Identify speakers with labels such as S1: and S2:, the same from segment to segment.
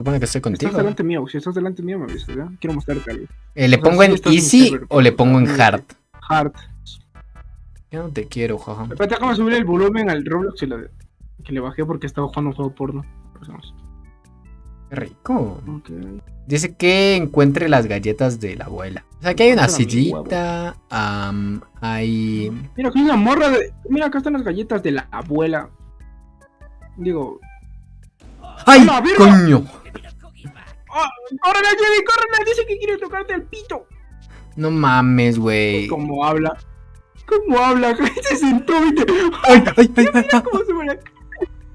S1: Supone que estoy contigo.
S2: Estás delante mío, si estás delante mío me avisas, ¿ya? Quiero mostrarte algo.
S1: Eh, ¿Le
S2: o sea,
S1: pongo
S2: sí
S1: en
S2: estás en
S1: easy
S2: server,
S1: o le pongo en hard?
S2: Hard.
S1: Yo no te quiero, jaja.
S2: Espérate, déjame subir el volumen al Roblox y le- que le bajé porque estaba jugando un juego porno. Empezamos.
S1: Qué rico.
S2: Ok.
S1: Dice que encuentre las galletas de la abuela. O sea, aquí hay una sillita. am, hay.
S2: Mira, aquí hay una morra de. Mira, acá están las galletas de la abuela. Digo.
S1: ¡Ay, coño!
S2: ¡Ah! ¡Córrele, Jenny! ¡Córrele! Dice que quiere tocarte el pito.
S1: No mames, güey.
S2: ¿Cómo habla? ¿Cómo habla? Se sentó y te.
S1: ¡Ay, ay, ay, ay! ay.
S2: ¿Cómo se me la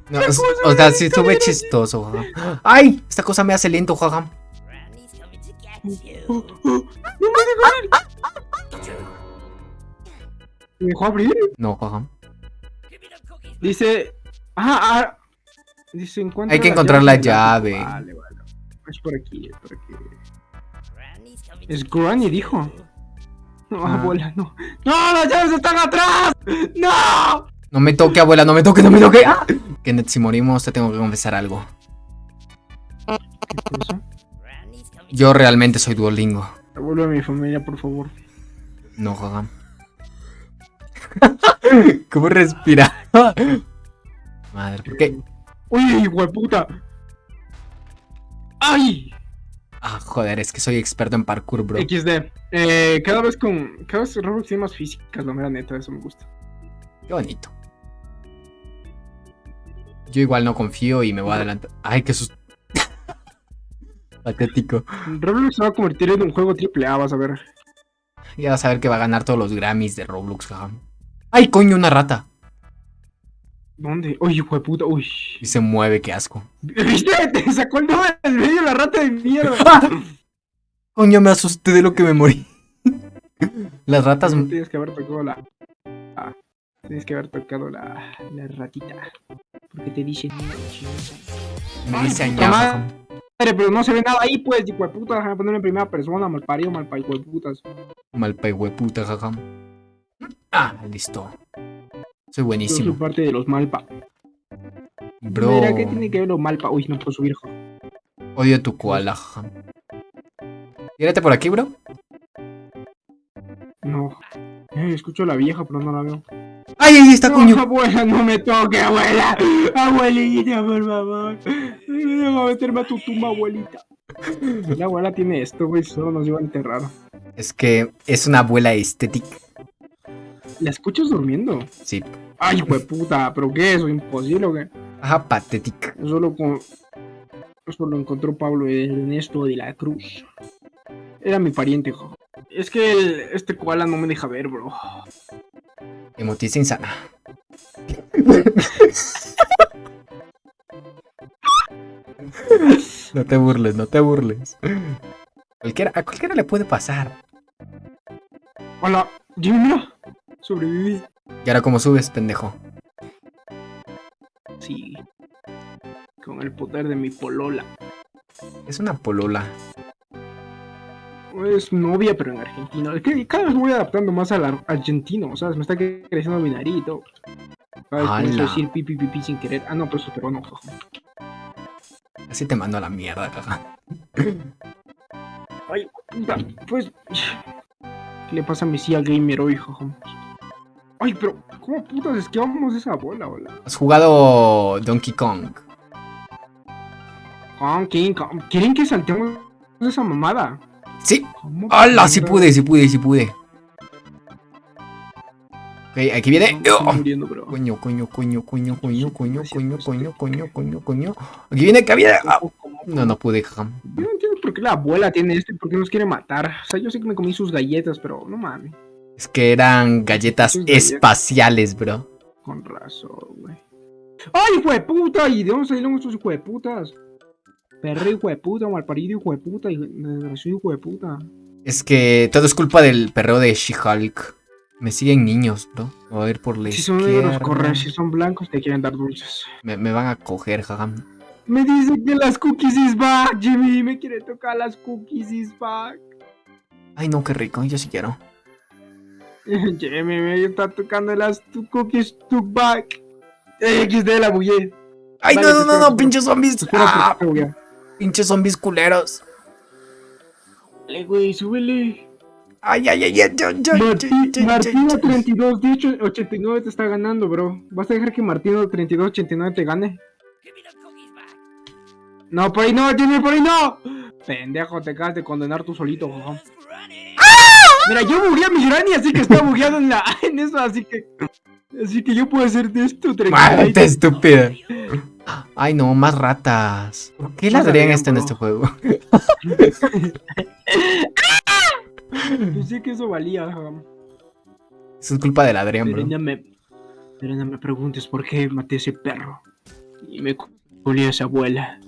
S1: No, o, o sea, sí estuve chistoso, jaja. ¡Ay! Esta cosa me hace lento,
S2: Oh, oh, oh. ¡No me dejo ir! ¿Me dejó abrir?
S1: No,
S3: cookies.
S2: Dice. Ah, ah. Dice, encuentra
S1: Hay que encontrar la
S2: del ático.
S1: llave.
S2: Vale, vale. Es por aquí, es por aquí. Es Granny, dijo. No,
S1: Ah.
S2: abuela, no. ¡No, las llaves están atrás! ¡No!
S1: No me toque, abuela, no me toque, no me toque. ¡Ah! Kenneth, si morimos, te tengo que confesar algo. Yo realmente soy Duolingo.
S2: Devuelve a mi familia, por favor.
S1: No, jaja. ¿Cómo respira? Madre, ¿por qué?
S2: ¡Uy, hueputa! ¡Ay!
S1: Ah, joder, es que soy experto en parkour, bro.
S2: XD. Eh, cada vez con. Cada vez Roblox tiene más físicas, la mera neta, eso me gusta.
S1: Qué bonito. Yo igual no confío y me voy a adelantar. Ay, qué sus... Patético.
S2: Roblox se va a convertir en un juego triple A, vas a ver.
S1: Ya vas a ver que va a ganar todos los Grammys de Roblox, jaja. ¡Ay, coño, una rata!
S2: ¿Dónde? ¡Uy, hueputa! ¡Uy!
S1: Y se mueve, qué asco.
S2: ¿Viste? Te sacó el dedo del medio la rata de mierda.
S1: ¡Ah! Coño, me asusté de lo que me morí. Las ratas
S2: No tienes que haber tocado la. ah, tienes que haber tocado la, la ratita. Porque te dicen.
S1: me dicen
S2: puta
S1: ya,
S2: madre. pero no se ve nada ahí, pues, hijo de puta. Déjame ponerlo en primera persona, mal parido, mal parido, hijo de putas.
S1: Malpa hueputa, jaja. Ah, listo. Soy buenísimo.
S2: soy parte de los malpa.
S1: Bro,
S2: Mira, ¿qué tiene que ver los malpa? Uy, no puedo subir, hijo.
S1: odio tu koala. Tírate por aquí, bro.
S2: No. Eh, escucho a la vieja, pero no la veo.
S1: ¡Ay, ahí está,
S2: No,
S1: coño!
S2: abuela, no me toque, abuela. Abuelita, por favor. Déjame meterme a tu tumba, abuelita. La abuela tiene esto, güey, solo nos iba a enterrar.
S1: Es que es una abuela estética.
S2: ¿La escuchas durmiendo?
S1: Sí.
S2: Ay, puta, ¿pero qué? ¿Eso imposible o qué?
S1: Ajá, patética.
S2: Solo con... Eso lo encontró Pablo Ernesto de la Cruz. Era mi pariente, hijo. Es que el- este koala no me deja ver, bro.
S1: Emotiza insana. no te burles, no te burles. Cualquiera, a cualquiera le puede pasar.
S2: Hola, Jimmy, mira. Sobreviví.
S1: ¿Y ahora cómo subes, pendejo?
S2: Sí. Con el poder de mi polola.
S1: Es una polola.
S2: Es novia, pero en argentino. Es que cada vez me voy adaptando más al ar- argentino, ¿sabes? Me está creciendo mi comienzo a
S1: ¡Hala!
S2: decir pipi pipi sin querer. Ah, no, pero eso es peruano. jaja.
S1: Así te mando a la mierda, caja.
S2: Ay, puta, pues. ¿Qué le pasa a mi CIA gamer hoy, jaja? Ay, pero, ¿cómo putas esquivamos esa bola, hola?
S1: Has jugado Donkey Kong.
S2: Kong, King, Kong. ¿Quieren que saltemos esa mamada?
S1: Sí.
S2: ¿Cómo
S1: ¡Hala! Sí pude, sí pude, sí pude. Ok, aquí viene. ¡Oh! Coño, coño, coño, coño, coño, coño, coño, coño, coño, coño, coño. Aquí viene, aquí viene. Ah, No, no pude, jaja.
S2: Yo no entiendo por qué la abuela tiene esto y por qué nos quiere matar. O sea, yo sé que me comí sus galletas, pero no mames.
S1: Es que eran galletas espaciales, bro.
S2: Con razón, güey. ¡Ay, hijo de puta! ¿Y de dónde salieron estos hijo de putas? Perro hijo de puta, malparido hijo de puta, hijo- desgraciado hijo de puta.
S1: Es que todo es culpa del perreo de She-Hulk. Me siguen niños, bro. Voy a ir por la
S2: Si son negros. Si son blancos, te quieren dar dulces.
S1: Me, me van a coger, jaja.
S2: Me dice que las cookies is back, Jimmy. Me quiere tocar las cookies is back.
S1: Ay, no, qué rico. Yo sí quiero.
S2: Jimmy me está tocando las tu cookies to back. XD la bullé.
S1: Ay,
S2: Vale,
S1: no, no, no, no, pinches zombies. Ah,
S2: bugué.
S1: Pinches zombies culeros.
S2: Dale, güey, súbele.
S1: Ay, ay, ay, ay,
S2: a 32, de hecho 89 te está ganando, bro. ¿Vas a dejar que Martín a 32, 89 te gane?
S3: Give me the cookies back.
S2: No, por ahí no, Jimmy, por ahí no. Pendejo, te acabas de condenar tú solito, jojón. Mira, yo bugué a mi granny, así que está bugueado en la en eso, así que así que yo puedo hacer de esto tranquilito.
S1: estúpida. Ay, no, más ratas. ¿Por qué la
S2: Más
S1: Adrián
S2: Adrián,
S1: está en
S2: bro.
S1: este juego?
S2: Pensé que eso valía.
S1: Eso es culpa del Adrián, bro.
S2: no me pero no me preguntes por qué maté a ese perro y me culió a esa abuela.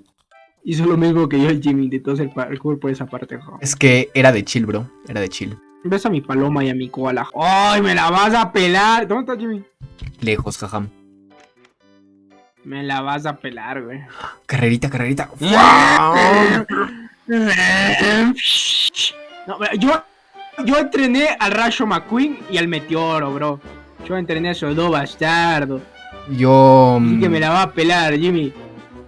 S2: Hizo lo mismo que yo el Jimmy, intentó hacer parkour por esa parte, jojón.
S1: Es que era de chill, bro. Era de chill.
S2: Ves a mi paloma y a mi koala. ¡Ay, me la vas a pelar! ¿Dónde está Jimmy?
S1: Lejos, jajam.
S2: Me la vas a pelar, güey.
S1: Carrerita, carrerita.
S2: No, yo, yo entrené al Rayo McQueen y al Meteoro, bro. Yo entrené a esos dos bastardos.
S1: Yo.
S2: Así que
S1: mm,
S2: me la va a pelar, Jimmy.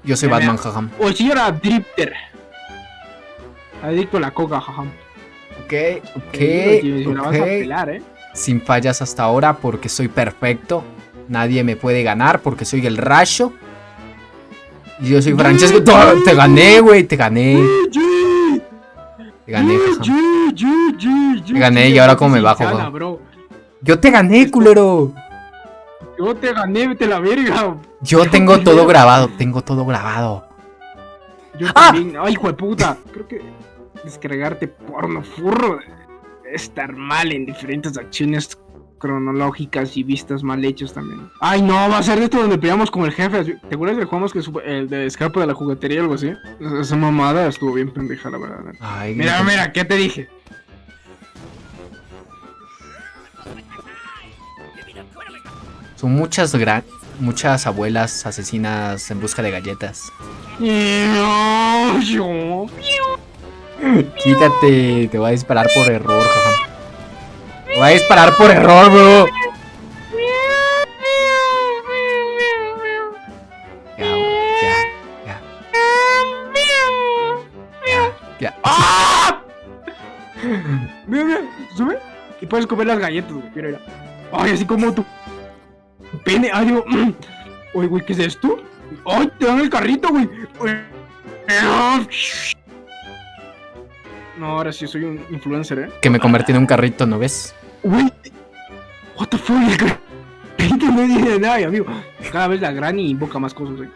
S1: Yo soy Batman, jajam.
S2: O el señor Drifter. Adicto a la coca, jajam.
S1: Ok, ok,
S2: digo, Jimmy, a pelar, eh.
S1: Sin fallas hasta ahora porque soy perfecto. Nadie me puede ganar porque soy el rayo. Y yo soy Francesco. ¡Te- Te gané, güey. Te gané. Te gané.
S2: Te
S1: gané, y ahora cómo me bajo, bro.
S2: bro.
S1: Yo te gané, culero.
S2: Yo te gané, vete la verga.
S1: Yo tengo todo grabado. Tengo todo grabado.
S2: Yo
S1: ¡Ah!
S2: también. Ay, hijo de puta. Creo que descargarte porno furro es estar mal en diferentes acciones cronológicas y vistas mal hechas también. Ay, no, va a ser de esto donde peleamos con el jefe. ¿Te acuerdas del jugamos que el de escape de la juguetería o algo así? Esa- mamada estuvo bien pendeja, la verdad.
S1: Ay,
S2: Mira,
S1: no-
S2: mira, ¿qué te dije?
S1: Son muchas gran... Muchas abuelas asesinas en busca de galletas. Quítate, te voy a disparar por error, jaja. Te voy a disparar por error, bro. Ya, ya, ya. Ya, ya.
S2: ¡Ah! Mira, mira, sube y puedes comer las galletas, güey. Mira, mira. Ay, así como tu pene. Ay, mm. Oye, güey, ¿qué es esto? Ay, te dan el carrito, güey. No, ahora sí soy un influencer, eh.
S1: Que me convertí en un carrito, ¿no ves?
S2: Güey, what the fuck, el carrito no dice nada, amigo. Cada vez la granny invoca más cosas, güey.